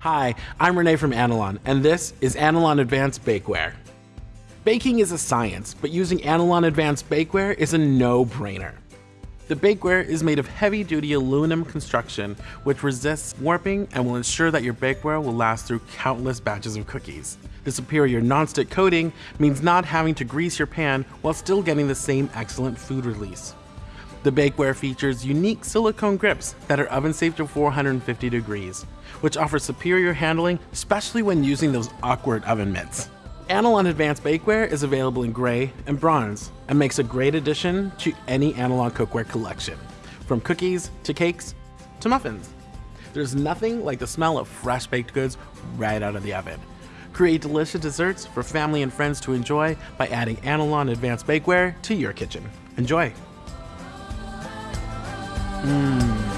Hi, I'm Renee from Anolon, and this is Anolon Advanced Bakeware. Baking is a science, but using Anolon Advanced Bakeware is a no-brainer. The bakeware is made of heavy-duty aluminum construction which resists warping and will ensure that your bakeware will last through countless batches of cookies. The superior non-stick coating means not having to grease your pan while still getting the same excellent food release. The bakeware features unique silicone grips that are oven safe to 450 degrees, which offer superior handling, especially when using those awkward oven mitts. Anolon Advanced Bakeware is available in gray and bronze and makes a great addition to any Anolon cookware collection, from cookies to cakes to muffins. There's nothing like the smell of fresh baked goods right out of the oven. Create delicious desserts for family and friends to enjoy by adding Anolon Advanced Bakeware to your kitchen. Enjoy! 嗯。